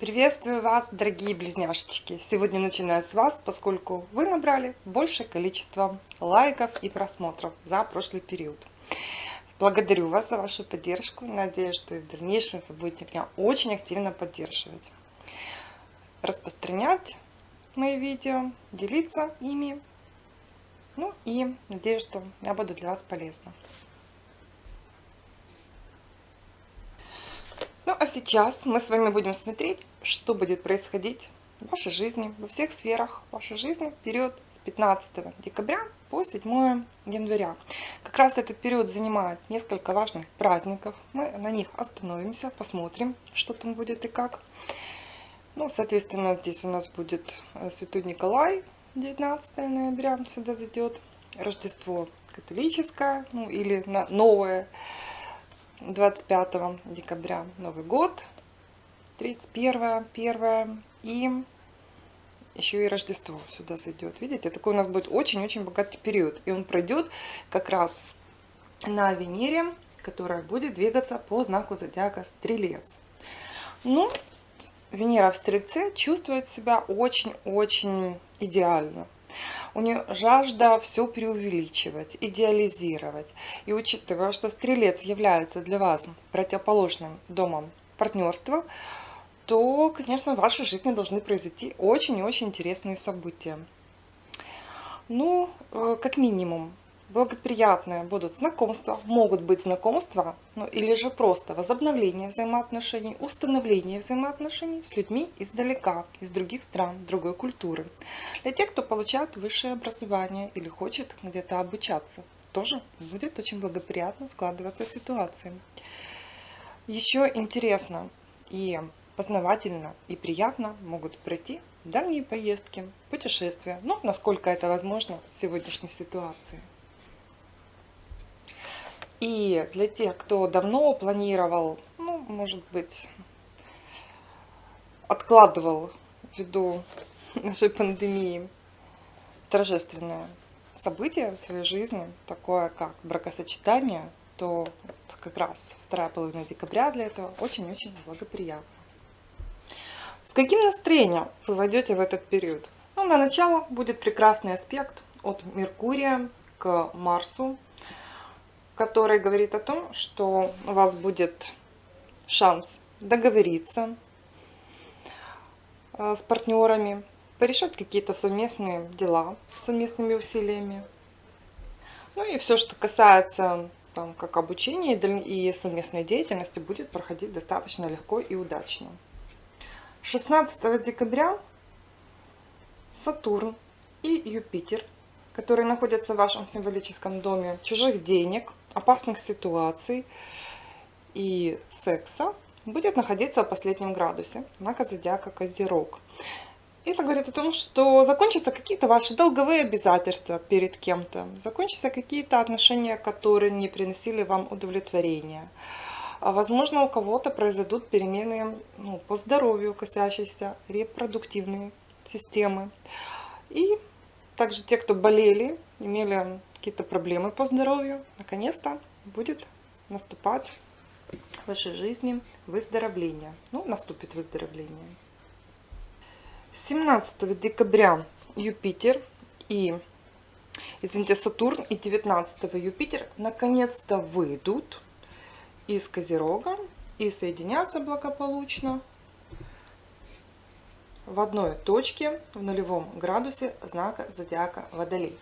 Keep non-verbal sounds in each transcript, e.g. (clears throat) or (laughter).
Приветствую вас, дорогие близняшечки! Сегодня начинаю с вас, поскольку вы набрали большее количество лайков и просмотров за прошлый период. Благодарю вас за вашу поддержку. Надеюсь, что и в дальнейшем вы будете меня очень активно поддерживать. Распространять мои видео, делиться ими. Ну и надеюсь, что я буду для вас полезна. Ну а сейчас мы с вами будем смотреть, что будет происходить в вашей жизни, во всех сферах вашей жизни в период с 15 декабря по 7 января. Как раз этот период занимает несколько важных праздников. Мы на них остановимся, посмотрим, что там будет и как. Ну, соответственно, здесь у нас будет э, Святой Николай, 19 ноября сюда зайдет. Рождество католическое, ну или новое 25 декабря Новый год, 31, 1 и еще и Рождество сюда зайдет. Видите, такой у нас будет очень-очень богатый период. И он пройдет как раз на Венере, которая будет двигаться по знаку зодиака Стрелец. Ну, Венера в Стрельце чувствует себя очень-очень идеально. У нее жажда все преувеличивать, идеализировать. И учитывая, что Стрелец является для вас противоположным домом партнерства, то, конечно, в вашей жизни должны произойти очень и очень интересные события. Ну, э, как минимум, благоприятные будут знакомства, могут быть знакомства, ну или же просто возобновление взаимоотношений, установление взаимоотношений с людьми издалека, из других стран, другой культуры. Для тех, кто получает высшее образование или хочет где-то обучаться, тоже будет очень благоприятно складываться ситуация. Еще интересно и познавательно и приятно могут пройти дальние поездки, путешествия, ну, насколько это возможно в сегодняшней ситуации. И для тех, кто давно планировал, ну, может быть, откладывал ввиду (laughs) нашей пандемии торжественное событие в своей жизни, такое как бракосочетание, то как раз вторая половина декабря для этого очень-очень благоприятно. С каким настроением вы войдете в этот период? Ну, на начало будет прекрасный аспект от Меркурия к Марсу, который говорит о том, что у вас будет шанс договориться э, с партнерами, порешать какие-то совместные дела совместными усилиями. Ну и все, что касается там, как обучения и совместной деятельности, будет проходить достаточно легко и удачно. 16 декабря Сатурн и Юпитер, которые находятся в вашем символическом доме чужих денег, опасных ситуаций и секса будет находиться в последнем градусе знака зодиака Козерог. Это говорит о том, что закончатся какие-то ваши долговые обязательства перед кем-то, закончатся какие-то отношения, которые не приносили вам удовлетворения. А возможно, у кого-то произойдут перемены ну, по здоровью, касающиеся репродуктивной системы. И также те, кто болели, имели какие-то проблемы по здоровью, наконец-то будет наступать в вашей жизни выздоровление. Ну, наступит выздоровление. 17 декабря Юпитер и, извините, Сатурн и 19 Юпитер наконец-то выйдут из Козерога и соединятся благополучно в одной точке в нулевом градусе знака зодиака Водолей.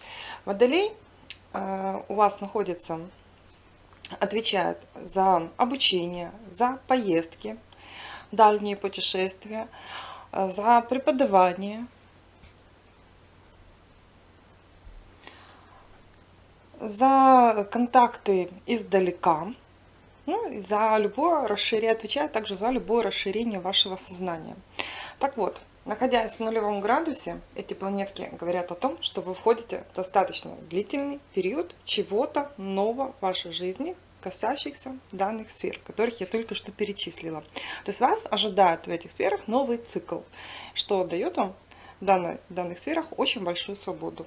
Водолей у вас находится, отвечает за обучение, за поездки, дальние путешествия, э, за преподавание, за контакты издалека, ну, за любое расширение, отвечает также за любое расширение вашего сознания. Так вот, Находясь в нулевом градусе, эти планетки говорят о том, что вы входите в достаточно длительный период чего-то нового в вашей жизни, касающихся данных сфер, которых я только что перечислила. То есть вас ожидает в этих сферах новый цикл, что дает вам в данных, данных сферах очень большую свободу.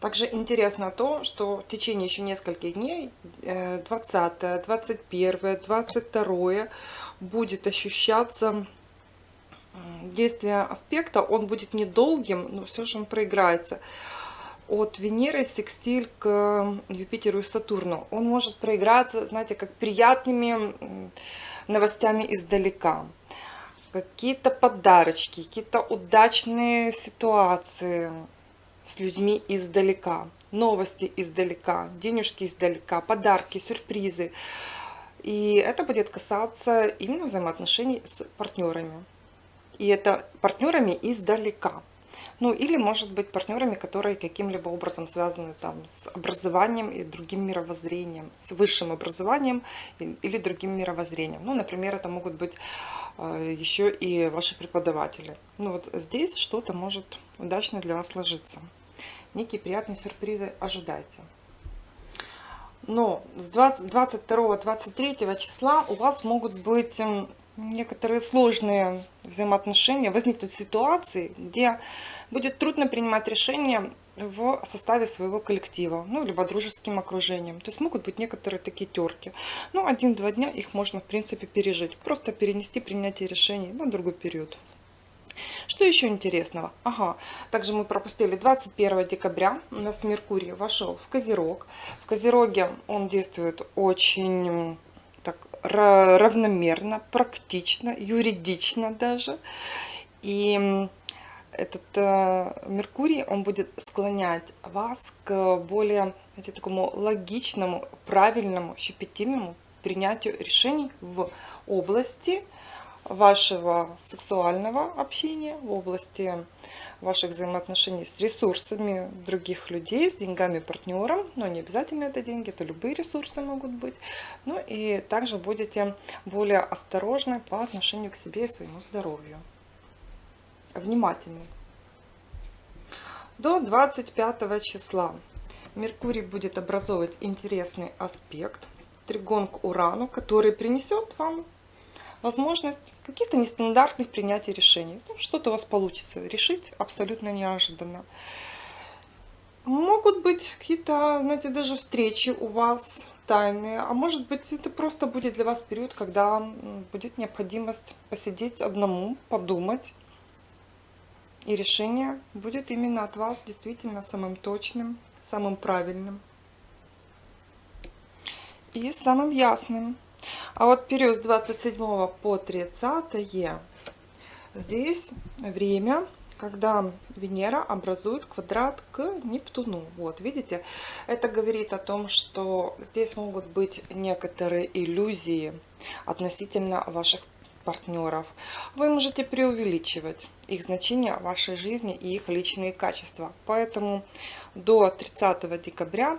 Также интересно то, что в течение еще нескольких дней, 20, 21, 22, будет ощущаться действие аспекта, он будет недолгим, но все же он проиграется. От Венеры секстиль к Юпитеру и Сатурну. Он может проиграться, знаете, как приятными новостями издалека. Какие-то подарочки, какие-то удачные ситуации с людьми издалека. Новости издалека, денежки издалека, подарки, сюрпризы. И это будет касаться именно взаимоотношений с партнерами. И это партнерами издалека. Ну или может быть партнерами, которые каким-либо образом связаны там с образованием и другим мировоззрением, с высшим образованием или другим мировоззрением. Ну, например, это могут быть э, еще и ваши преподаватели. Ну вот здесь что-то может удачно для вас сложиться. Некие приятные сюрпризы ожидайте. Но с 22-23 числа у вас могут быть некоторые сложные взаимоотношения, возникнут ситуации, где будет трудно принимать решения в составе своего коллектива, ну, либо дружеским окружением. То есть могут быть некоторые такие терки. Ну, один-два дня их можно, в принципе, пережить. Просто перенести принятие решений на другой период. Что еще интересного? Ага, также мы пропустили 21 декабря у нас Меркурий вошел в Козерог. В Козероге он действует очень равномерно, практично, юридично даже. И этот э, Меркурий, он будет склонять вас к более знаете, такому логичному, правильному, щепетильному принятию решений в области вашего сексуального общения, в области ваших взаимоотношений с ресурсами других людей, с деньгами партнером, но не обязательно это деньги, это любые ресурсы могут быть. Ну и также будете более осторожны по отношению к себе и своему здоровью. Внимательны. До 25 числа Меркурий будет образовывать интересный аспект, тригон к Урану, который принесет вам возможность каких-то нестандартных принятий решений. Ну, Что-то у вас получится решить абсолютно неожиданно. Могут быть какие-то, знаете, даже встречи у вас тайные, а может быть это просто будет для вас период, когда будет необходимость посидеть одному, подумать, и решение будет именно от вас действительно самым точным, самым правильным и самым ясным. А вот период с 27 по 30 здесь время, когда Венера образует квадрат к Нептуну. Вот, видите, это говорит о том, что здесь могут быть некоторые иллюзии относительно ваших партнеров. Вы можете преувеличивать их значение в вашей жизни и их личные качества. Поэтому до 30 декабря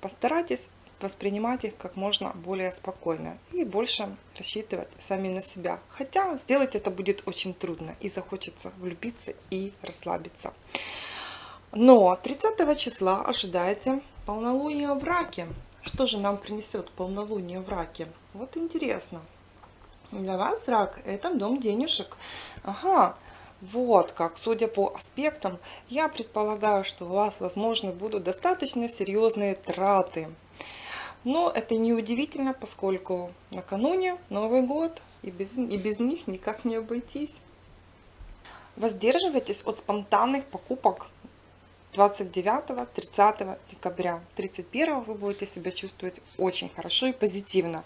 постарайтесь воспринимать их как можно более спокойно и больше рассчитывать сами на себя. Хотя сделать это будет очень трудно и захочется влюбиться и расслабиться. Но 30 числа ожидайте полнолуние в раке. Что же нам принесет полнолуние в раке? Вот интересно. Для вас рак это дом денежек. Ага, вот как, судя по аспектам, я предполагаю, что у вас, возможно, будут достаточно серьезные траты но это не удивительно, поскольку накануне Новый год, и без, и без них никак не обойтись. Воздерживайтесь от спонтанных покупок 29-30 декабря. 31 вы будете себя чувствовать очень хорошо и позитивно.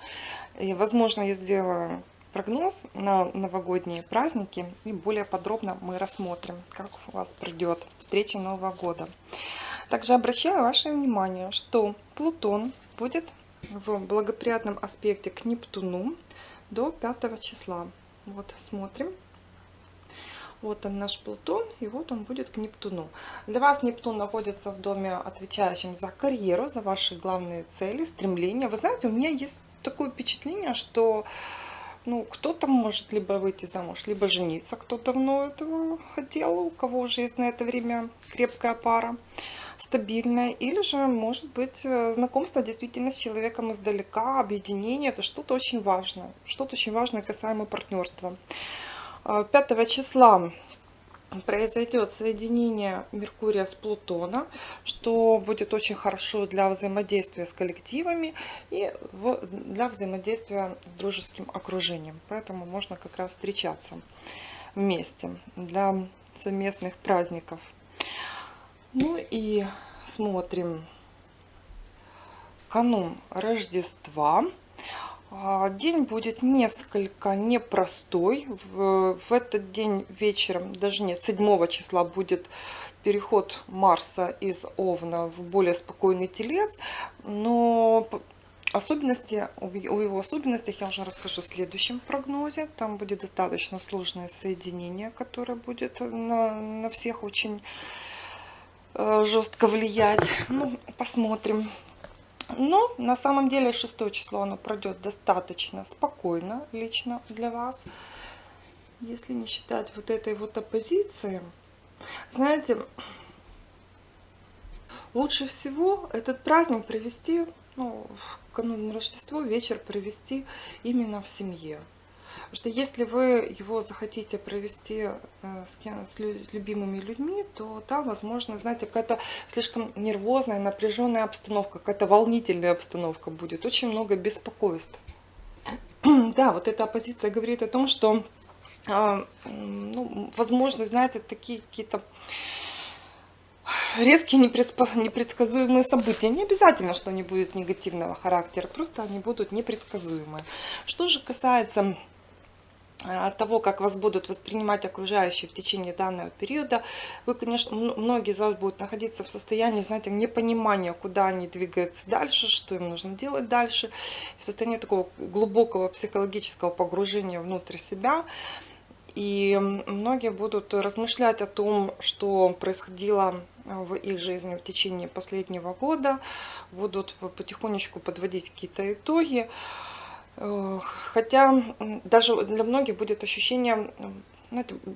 И, возможно, я сделаю прогноз на новогодние праздники и более подробно мы рассмотрим, как у вас пройдет встреча Нового года. Также обращаю ваше внимание, что Плутон будет в благоприятном аспекте к Нептуну до 5 числа. Вот смотрим. Вот он наш Плутон, и вот он будет к Нептуну. Для вас Нептун находится в доме, отвечающем за карьеру, за ваши главные цели, стремления. Вы знаете, у меня есть такое впечатление, что ну, кто-то может либо выйти замуж, либо жениться, кто давно этого хотел, у кого уже есть на это время крепкая пара стабильное, или же может быть э, знакомство действительно с человеком издалека, объединение, это что-то очень важное, что-то очень важное касаемо партнерства. 5 а, числа произойдет соединение Меркурия с Плутона, что будет очень хорошо для взаимодействия с коллективами и для взаимодействия с дружеским окружением. Поэтому можно как раз встречаться вместе для совместных праздников. Ну и смотрим канун Рождества. А, день будет несколько непростой. В, этот день вечером, даже нет, 7 числа будет переход Марса из Овна в более спокойный телец. Но особенности, о его особенностях я уже расскажу в следующем прогнозе. Там будет достаточно сложное соединение, которое будет на, на всех очень жестко влиять. Ну, посмотрим. Но на самом деле 6 число оно пройдет достаточно спокойно лично для вас. Если не считать вот этой вот оппозиции. Знаете, лучше всего этот праздник провести, ну, в канун Рождества вечер провести именно в семье. Потому что если вы его захотите провести э, с, с любимыми людьми, то там, возможно, знаете, какая-то слишком нервозная, напряженная обстановка, какая-то волнительная обстановка будет, очень много беспокойств. (clears throat) Да, вот эта оппозиция говорит о том, что, а, ну, возможно, знаете, такие какие-то резкие непредсказуемые события. Не обязательно, что они будут негативного характера, просто они будут непредсказуемые. Что же касается от того, как вас будут воспринимать окружающие в течение данного периода, вы, конечно, многие из вас будут находиться в состоянии, знаете, непонимания, куда они двигаются дальше, что им нужно делать дальше, в состоянии такого глубокого психологического погружения внутрь себя. И многие будут размышлять о том, что происходило в их жизни в течение последнего года, будут потихонечку подводить какие-то итоги. Хотя даже для многих будет ощущение,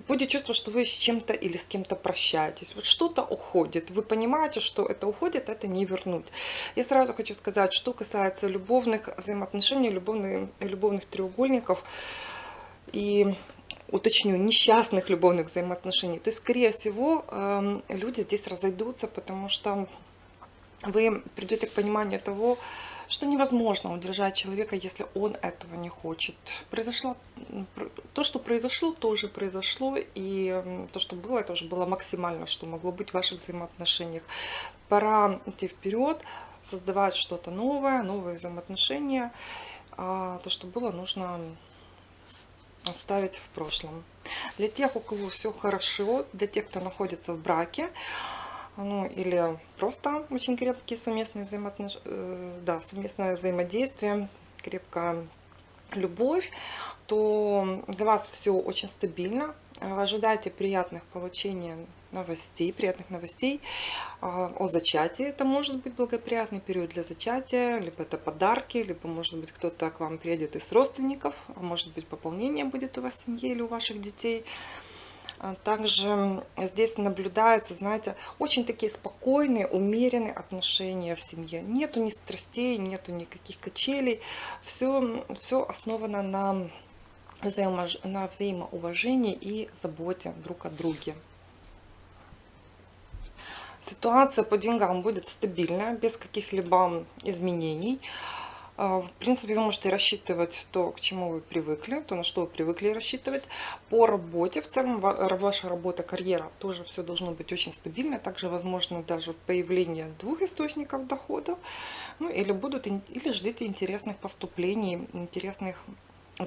будет чувство, что вы с чем-то или с кем-то прощаетесь. Вот что-то уходит. Вы понимаете, что это уходит, это не вернуть. Я сразу хочу сказать, что касается любовных взаимоотношений, любовных, любовных треугольников и уточню, несчастных любовных взаимоотношений, то, скорее всего, эм, люди здесь разойдутся, потому что вы придете к пониманию того, что невозможно удержать человека, если он этого не хочет. Произошло то, что произошло, тоже произошло, и то, что было, это уже было максимально, что могло быть в ваших взаимоотношениях. Пора идти вперед, создавать что-то новое, новые взаимоотношения. А то, что было, нужно оставить в прошлом. Для тех, у кого все хорошо, для тех, кто находится в браке, ну или просто очень крепкие совместные взаимоотношения, э, да, совместное взаимодействие, крепкая любовь, то для вас все очень стабильно. Ожидайте приятных получения новостей, приятных новостей а, о зачатии. Это может быть благоприятный период для зачатия, либо это подарки, либо может быть кто-то к вам приедет из родственников, а может быть пополнение будет у вас в семье или у ваших детей. А также здесь наблюдается, знаете, очень такие спокойные, умеренные отношения в семье. Нету ни страстей, нету никаких качелей. Все, все основано на, взаимо, на взаимоуважении и заботе друг о друге. Ситуация по деньгам будет стабильная, без каких-либо изменений. А, в принципе, вы можете рассчитывать то, к чему вы привыкли, то, на что вы привыкли рассчитывать. По работе, в целом, ваша работа, карьера, тоже все должно быть очень стабильно. Также возможно даже появление двух источников доходов. Ну, или, будут, или ждите интересных поступлений, интересных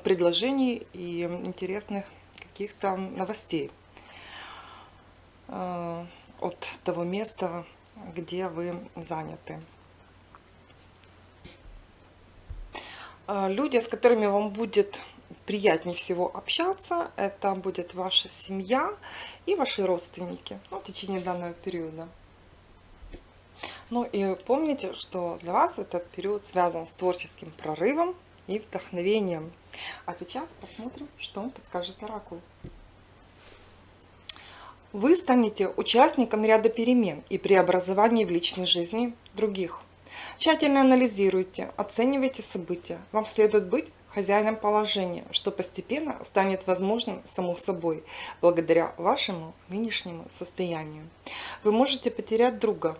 предложений и интересных каких-то новостей а, от того места, где вы заняты. Люди, с которыми вам будет приятнее всего общаться, это будет ваша семья и ваши родственники ну, в течение данного периода. Ну и помните, что для вас этот период связан с творческим прорывом и вдохновением. А сейчас посмотрим, что он подскажет Оракул. Вы станете участником ряда перемен и преобразований в личной жизни других. Тщательно анализируйте, оценивайте события. Вам следует быть хозяином положения, что постепенно станет возможным само собой, благодаря вашему нынешнему состоянию. Вы можете потерять друга.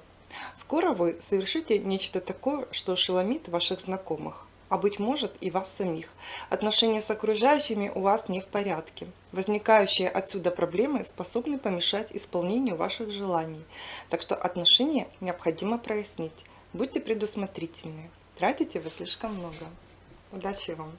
Скоро вы совершите нечто такое, что ошеломит ваших знакомых а быть может и вас самих. Отношения с окружающими у вас не в порядке. Возникающие отсюда проблемы способны помешать исполнению ваших желаний. Так что отношения необходимо прояснить. Будьте предусмотрительны. Тратите вы слишком много. Удачи вам!